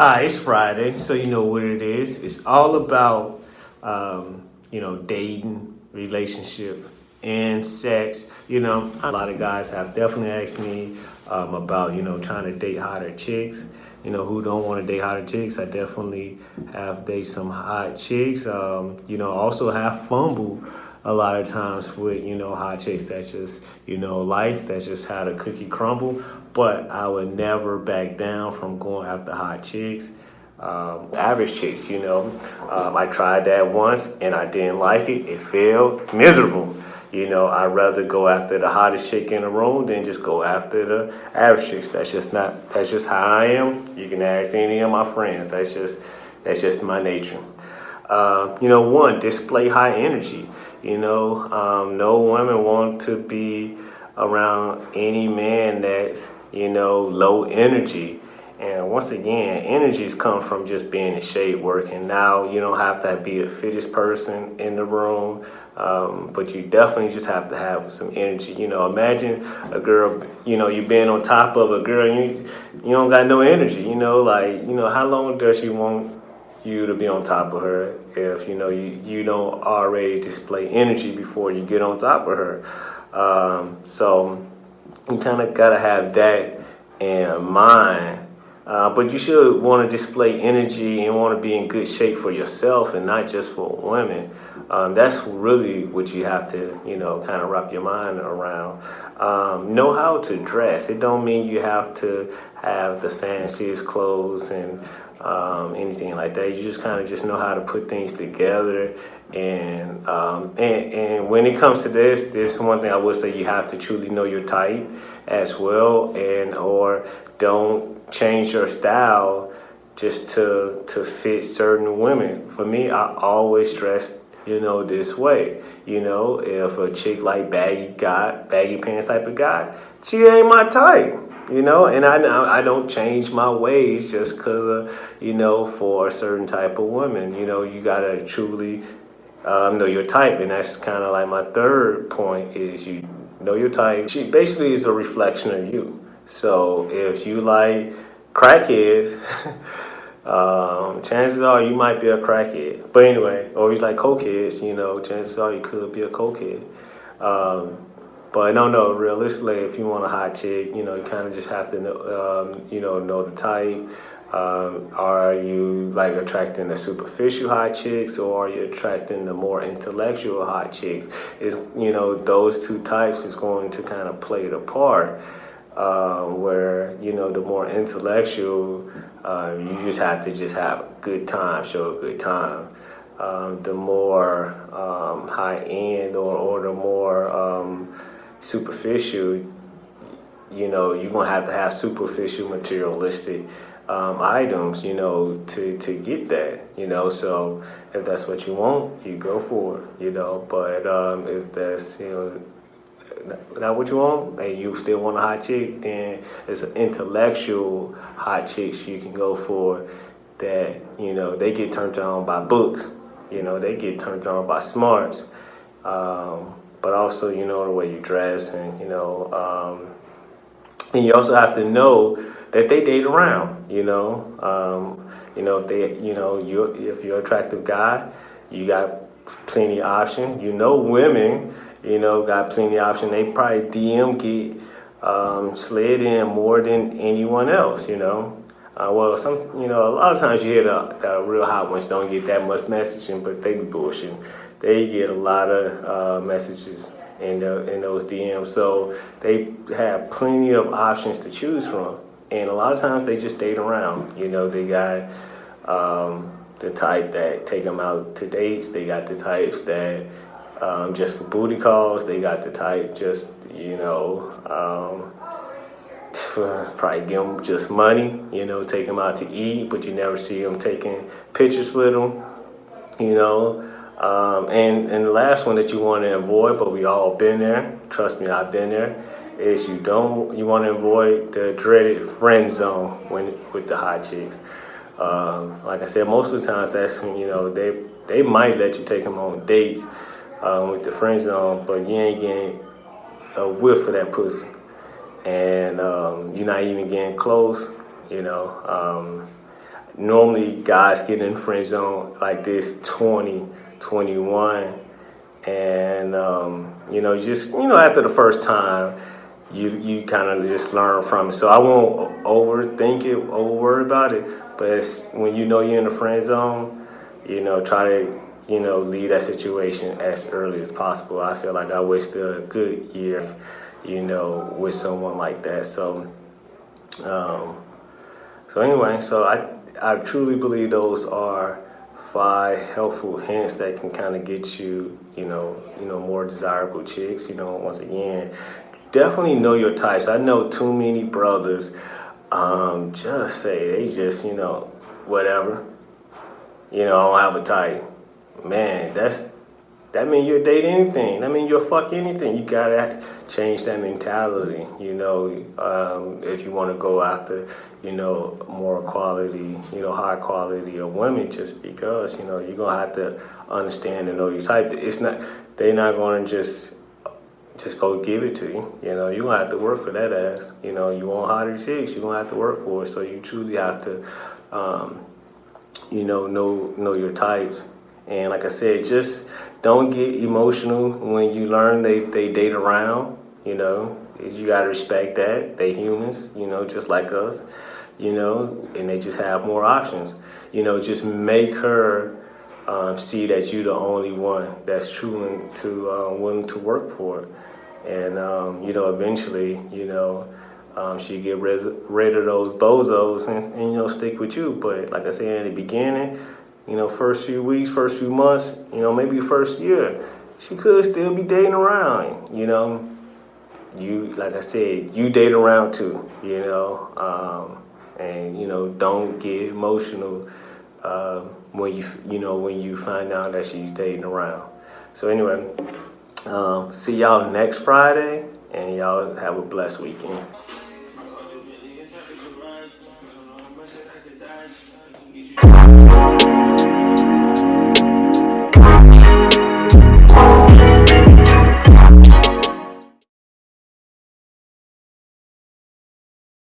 Hi, it's Friday, so you know what it is. It's all about, um, you know, dating, relationship, and sex. You know, a lot of guys have definitely asked me um, about, you know, trying to date hotter chicks. You know, who don't want to date hotter chicks. I definitely have dated some hot chicks. Um, you know, also have fumble a lot of times with, you know, hot chicks. That's just, you know, life. That's just how the cookie crumble. But I would never back down from going after hot chicks. Um, average chicks, you know. Um, I tried that once and I didn't like it. It failed. Miserable. You know, I'd rather go after the hottest chick in the room than just go after the average chicks. That's just not, that's just how I am. You can ask any of my friends. That's just, that's just my nature. Uh, you know, one, display high energy. You know, um, no woman want to be around any man that's, you know, low energy. And once again, energies come from just being in shape, working. Now you don't have to be the fittest person in the room, um, but you definitely just have to have some energy. You know, imagine a girl, you know, you being on top of a girl, you you don't got no energy. You know, like you know, how long does she want you to be on top of her if you know you you don't already display energy before you get on top of her? Um, so you kind of gotta have that in mind uh, but you should want to display energy and want to be in good shape for yourself and not just for women. Um, that's really what you have to, you know, kind of wrap your mind around. Um, know how to dress. It don't mean you have to have the fanciest clothes and um, anything like that. You just kind of just know how to put things together. And, um, and and when it comes to this, this one thing I would say you have to truly know your type as well, and or don't change your style just to to fit certain women. For me, I always dress you know this way. You know, if a chick like baggy got baggy pants type of guy, she ain't my type you know and i i don't change my ways just because you know for a certain type of woman you know you gotta truly um, know your type and that's kind of like my third point is you know your type. She basically is a reflection of you. So if you like crackheads um, chances are you might be a crackhead. But anyway or you like cokeheads you know chances are you could be a cokehead. Um, but no, no, realistically, if you want a hot chick, you know, you kind of just have to, know, um, you know, know the type. Um, are you like attracting the superficial hot chicks or are you attracting the more intellectual hot chicks? Is you know, those two types is going to kind of play the part. Uh, where you know the more intellectual, uh, you just have to just have a good time, show a good time. Um, the more um, high end or, or the more um, superficial, you know, you're gonna have to have superficial materialistic um, items, you know, to, to get that, you know, so if that's what you want, you go for it, you know, but um, if that's, you know, not what you want, and you still want a hot chick, then it's an intellectual hot chicks you can go for that, you know, they get turned on by books, you know, they get turned on by smarts. Um, but also, you know, the way you dress and, you know, um, and you also have to know that they date around, you know, um, you know, if they, you know, you if you're an attractive guy, you got plenty of option. You know, women, you know, got plenty of option. They probably DM get um, slid in more than anyone else, you know. Uh, well, some, you know, a lot of times you hear the, the real hot ones don't get that much messaging, but they be bullshitting they get a lot of uh, messages in, the, in those DMs. So they have plenty of options to choose from. And a lot of times they just date around. You know, they got um, the type that take them out to dates. They got the types that um, just for booty calls. They got the type just, you know, um, probably give them just money, you know, take them out to eat, but you never see them taking pictures with them, you know. Um, and, and the last one that you want to avoid, but we all been there, trust me, I've been there, is you don't, you want to avoid the dreaded friend zone when with the hot chicks. Um, like I said, most of the times that's, when, you know, they, they might let you take them on dates um, with the friend zone, but you ain't getting a whiff of that pussy. And um, you're not even getting close, you know. Um, normally guys get in friend zone like this 20, 21, and um, you know, just you know, after the first time, you you kind of just learn from it. So I won't overthink it, over worry about it. But when you know you're in the friend zone, you know, try to you know leave that situation as early as possible. I feel like I wasted a good year, you know, with someone like that. So. Um, so anyway, so I I truly believe those are five helpful hints that can kind of get you, you know, you know, more desirable chicks. You know, once again, definitely know your types. I know too many brothers um, just say they just, you know, whatever. You know, I don't have a type. Man, that's that mean you'll date anything. That mean you'll fuck anything. You gotta change that mentality. You know, um, if you want to go after, you know, more quality, you know, high quality of women, just because you know you're gonna have to understand and know your type. It's not they're not gonna just just go give it to you. You know, you're gonna have to work for that ass. You know, you want hotter chicks, you're gonna have to work for it. So you truly have to, um, you know, know know your types. And like I said, just don't get emotional when you learn they, they date around, you know. You gotta respect that. They humans, you know, just like us, you know, and they just have more options. You know, just make her um, see that you're the only one that's true and to uh, willing to work for. And, um, you know, eventually, you know, um, she get rid, rid of those bozos and, and, you know, stick with you. But like I said in the beginning, you know, first few weeks, first few months, you know, maybe first year, she could still be dating around, you know. You, like I said, you date around too, you know, um, and, you know, don't get emotional uh, when you, you know, when you find out that she's dating around. So anyway, um, see y'all next Friday, and y'all have a blessed weekend.